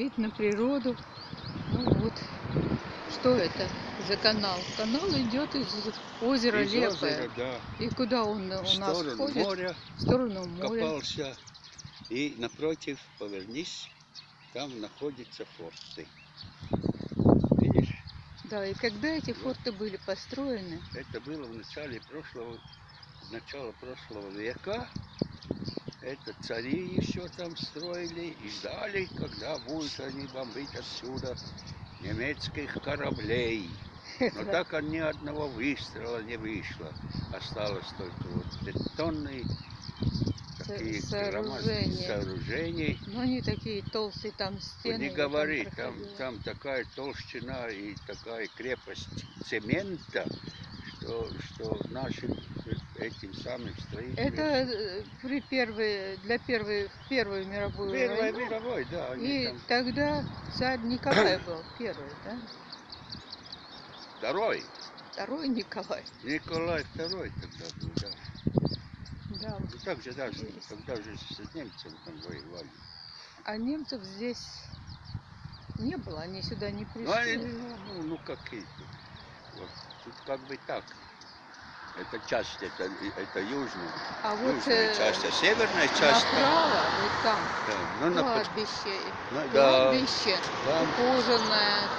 вид на природу. Ну вот, что это за канал? Канал идет из озера Из Лепое. озера, да, И куда он у в нас входит? моря В сторону моря. копался. И напротив, повернись, там находятся форты. Видишь, Да, и когда эти форты были построены? это было в начале прошлого, начала прошлого века. Это цари еще там строили и ждали, когда будут они бомбить отсюда немецких кораблей. Но так ни одного выстрела не вышло. Осталось только вот бетонные такие сооружения. сооружения. Ну, они такие толстые там стены. Не там говори, там, там такая толщина и такая крепость цемента, что, что нашим этим самым строителям... Это э, при первой, для первой, в Первую мировую Первая войну. мировой, да, И там... тогда царь Николай был первый, да? Второй, Второй Николай. Николай II тогда был, да. Да. Ну так же даже, Есть. когда же с немцами там воевали. А немцев здесь не было, они сюда не Ну, они, пришли. ну, ну, ну какие тут. Вот, тут как бы так. Это часть, это, это южная, А вот южная э, часть, а северная часть там. направо, вот там, Да, ну, на, кладбище, ну, да, кладбище там, ухоженное,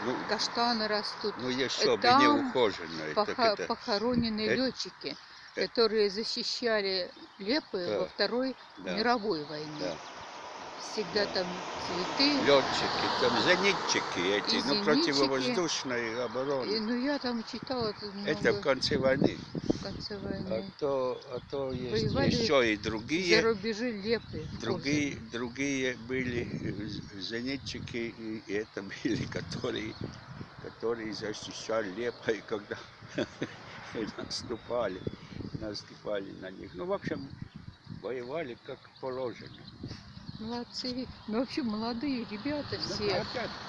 ну, каштаны растут. ну еще бы там не ухоженная. так Поха- это, похоронены это- летчики, э- которые защищали Лепы Да. во Второй да, мировой войне. да. Всегда Да. там цветы. Летчики, там зенитчики эти, И ну зенитчики. противовоздушной И, обороны. ну, я там читала тут Это в много конце войны. в конце А войны. то, а то есть Воевали еще и За другие, рубежи Лепы. другие, другие были э, зенитчики, и это были, которые, которые защищали Лепой, когда наступали, наступали на них. Ну, в общем, воевали как положено. Молодцы. Ну, вообще, молодые ребята все.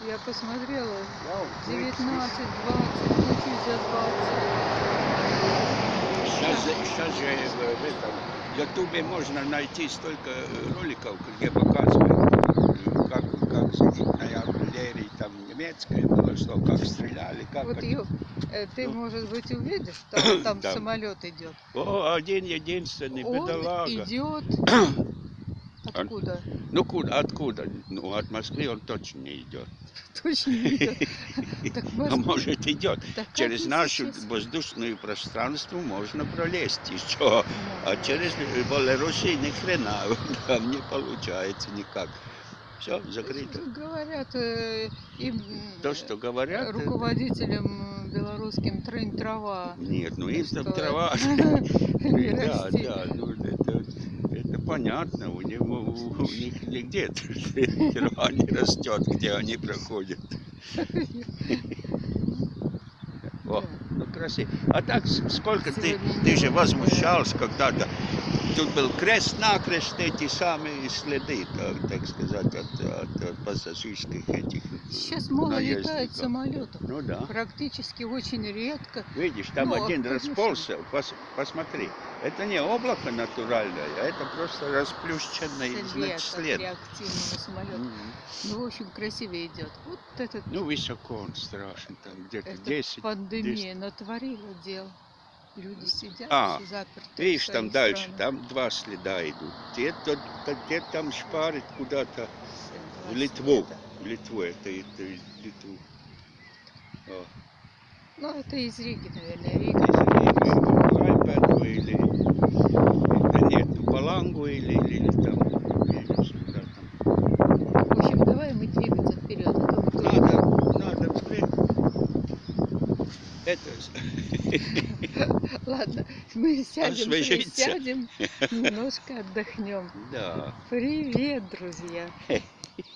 Я посмотрела, я вот 19, слышу, 20, ну, чуть за 20. Сейчас, сейчас же в, этом Ютубе можно найти столько э, роликов, где показывают, э, как, как зенитная артиллерия там немецкая была, что как стреляли, как Вот ее, э, ты, Ну. может быть, увидишь, там, там Да. самолет идет. О, один единственный, Он бедолага. идет. Откуда? Ну куда, откуда? Ну от Москвы он точно не идет. Точно не идет. А может идет. Через нашу воздушное пространство можно пролезть еще. А через Белоруссию ни хрена там не получается никак. Все, закрыто. Говорят, э, им То, что говорят, э, руководителям белорусским трынь трава. нет, ну есть там трава. Да, да, ну это понятно, у него у них нигде трава не растет, где они проходят. О, ну красиво. А так сколько ты, ты же возмущался когда-то. Тут был крест-накрест эти самые следы, так, так сказать, от, от- от пассажирских этих Сейчас мало летает наездников. самолетов. Ну да. Практически очень редко. Видишь, там Ну, один конечно. расползся, пос- посмотри. Это не облако натуральное, а это просто расплющенный След значит, след. реактивного самолета. Ну, в общем, красивее идет. Вот этот, Ну, высоко он страшно, там где-то эта 10. пандемия натворила дел. Люди сидят А, заперты. Видишь, там дальше, странах. там два следа идут. Те, то- то- те там шпарит куда-то в Литву. следа. В Литву, это, это из Литву. О. Ну, это из Риги, наверное. Рига. Лайпеду или, да нет, ну, Палангу или, или там, или сюда там. В общем, давай мы двигаться вперед. а то мы тут Надо, надо впрямь. Это, Ладно, мы сядем, присядем, немножко отдохнем. да. Привет, друзья!